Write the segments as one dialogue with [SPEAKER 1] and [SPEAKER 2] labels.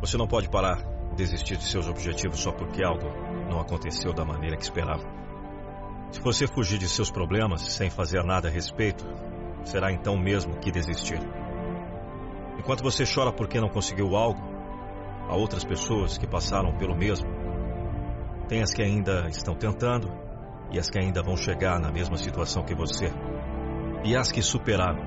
[SPEAKER 1] Você não pode parar, desistir de seus objetivos só porque algo não aconteceu da maneira que esperava. Se você fugir de seus problemas sem fazer nada a respeito, será então mesmo que desistir. Enquanto você chora porque não conseguiu algo, há outras pessoas que passaram pelo mesmo. Tem as que ainda estão tentando e as que ainda vão chegar na mesma situação que você. E as que superaram.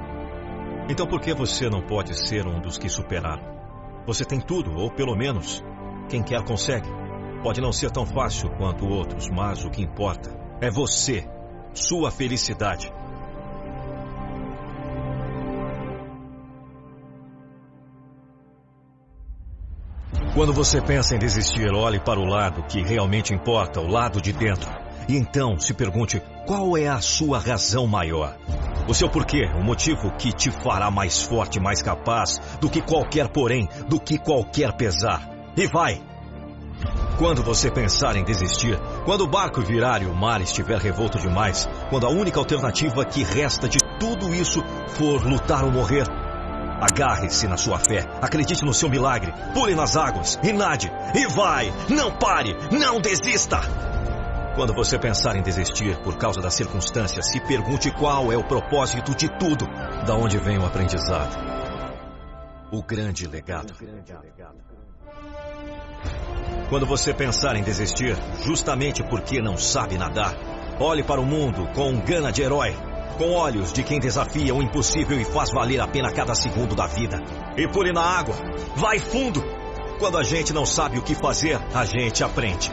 [SPEAKER 1] Então por que você não pode ser um dos que superaram? Você tem tudo, ou pelo menos, quem quer consegue. Pode não ser tão fácil quanto outros, mas o que importa é você, sua felicidade. Quando você pensa em desistir, olhe para o lado que realmente importa, o lado de dentro. E então se pergunte qual é a sua razão maior. O seu porquê, o motivo que te fará mais forte, mais capaz do que qualquer porém, do que qualquer pesar. E vai! Quando você pensar em desistir, quando o barco virar e o mar estiver revolto demais, quando a única alternativa que resta de tudo isso for lutar ou morrer, agarre-se na sua fé, acredite no seu milagre, pule nas águas e nade, e vai! Não pare! Não desista! Quando você pensar em desistir por causa das circunstâncias, se pergunte qual é o propósito de tudo, da onde vem o aprendizado. O grande legado. Quando você pensar em desistir, justamente porque não sabe nadar, olhe para o mundo com gana de herói, com olhos de quem desafia o impossível e faz valer a pena cada segundo da vida. E pule na água, vai fundo! Quando a gente não sabe o que fazer, a gente aprende.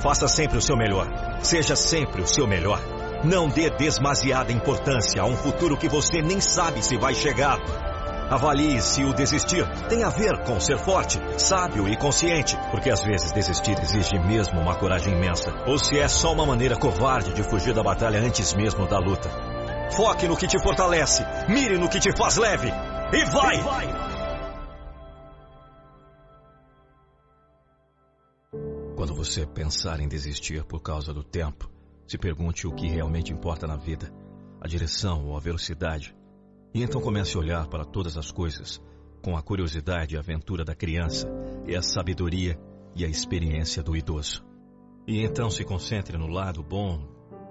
[SPEAKER 1] Faça sempre o seu melhor, seja sempre o seu melhor. Não dê demasiada importância a um futuro que você nem sabe se vai chegar. Avalie se o desistir tem a ver com ser forte, sábio e consciente, porque às vezes desistir exige mesmo uma coragem imensa, ou se é só uma maneira covarde de fugir da batalha antes mesmo da luta. Foque no que te fortalece, mire no que te faz leve e vai! E vai! Quando você pensar em desistir por causa do tempo, se pergunte o que realmente importa na vida, a direção ou a velocidade e então comece a olhar para todas as coisas com a curiosidade e a aventura da criança e a sabedoria e a experiência do idoso. E então se concentre no lado bom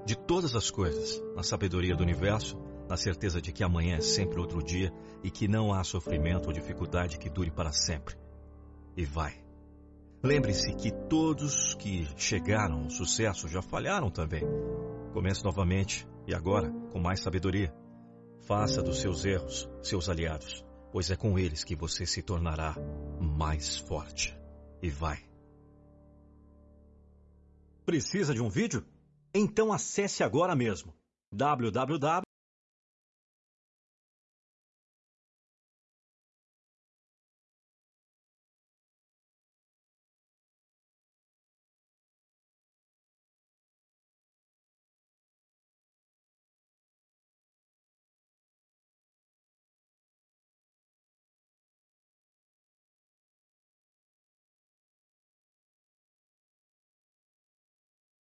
[SPEAKER 1] de todas as coisas, na sabedoria do universo, na certeza de que amanhã é sempre outro dia e que não há sofrimento ou dificuldade que dure para sempre. E vai. Lembre-se que todos que chegaram ao sucesso já falharam também. Comece novamente e agora com mais sabedoria. Faça dos seus erros seus aliados, pois é com eles que você se tornará mais forte. E vai. Precisa de um vídeo? Então acesse agora mesmo www